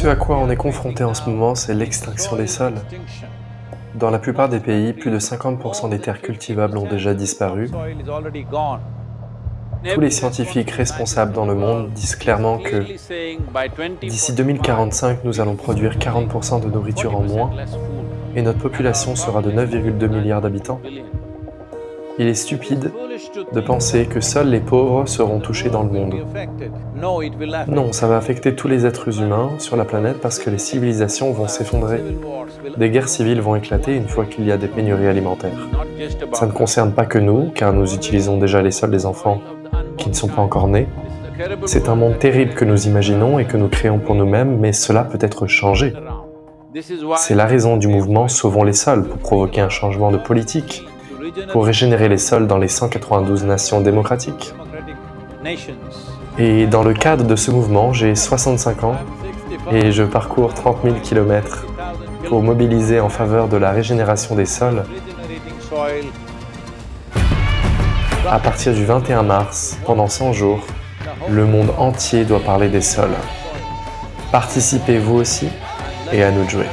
Ce à quoi on est confronté en ce moment, c'est l'extinction des sols. Dans la plupart des pays, plus de 50% des terres cultivables ont déjà disparu. Tous les scientifiques responsables dans le monde disent clairement que d'ici 2045, nous allons produire 40% de nourriture en moins et notre population sera de 9,2 milliards d'habitants. Il est stupide de penser que seuls les pauvres seront touchés dans le monde. Non, ça va affecter tous les êtres humains sur la planète parce que les civilisations vont s'effondrer. Des guerres civiles vont éclater une fois qu'il y a des pénuries alimentaires. Ça ne concerne pas que nous, car nous utilisons déjà les sols des enfants qui ne sont pas encore nés. C'est un monde terrible que nous imaginons et que nous créons pour nous-mêmes, mais cela peut être changé. C'est la raison du mouvement Sauvons les sols pour provoquer un changement de politique, pour régénérer les sols dans les 192 nations démocratiques. Et dans le cadre de ce mouvement, j'ai 65 ans et je parcours 30 000 km pour mobiliser en faveur de la régénération des sols. À partir du 21 mars, pendant 100 jours, le monde entier doit parler des sols. Participez vous aussi et à nous de jouer.